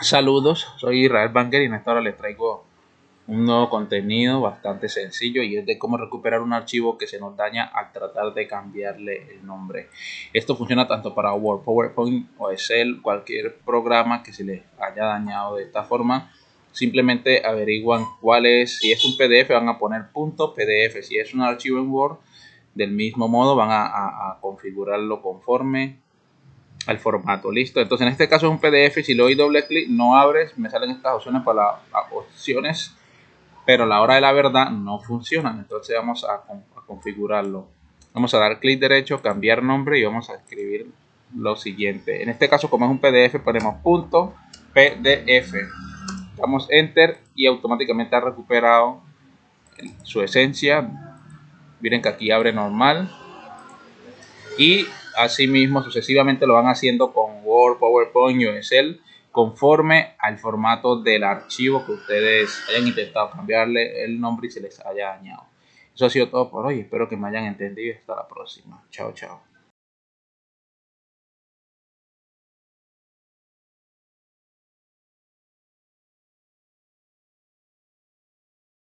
Saludos, soy Israel Banger y en esta hora les traigo un nuevo contenido bastante sencillo y es de cómo recuperar un archivo que se nos daña al tratar de cambiarle el nombre. Esto funciona tanto para Word, PowerPoint o Excel, cualquier programa que se les haya dañado de esta forma. Simplemente averiguan cuál es, si es un PDF van a poner punto PDF, si es un archivo en Word del mismo modo van a, a configurarlo conforme al formato. Listo. Entonces en este caso es un PDF. Si le doy doble clic no abres. Me salen estas opciones para las opciones. Pero a la hora de la verdad no funcionan. Entonces vamos a, configurarlo. Vamos a dar clic derecho, cambiar nombre y vamos a escribir lo siguiente. En este caso como es un PDF ponemos punto PDF. Damos enter y automáticamente ha recuperado su esencia. Miren que aquí abre normal. Y Asimismo, sucesivamente lo van haciendo con Word, PowerPoint o Excel conforme al formato del archivo que ustedes hayan intentado cambiarle el nombre y se les haya dañado. Eso ha sido todo por hoy. Espero que me hayan entendido. Hasta la próxima. Chao, chao.